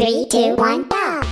Three, two, one, go!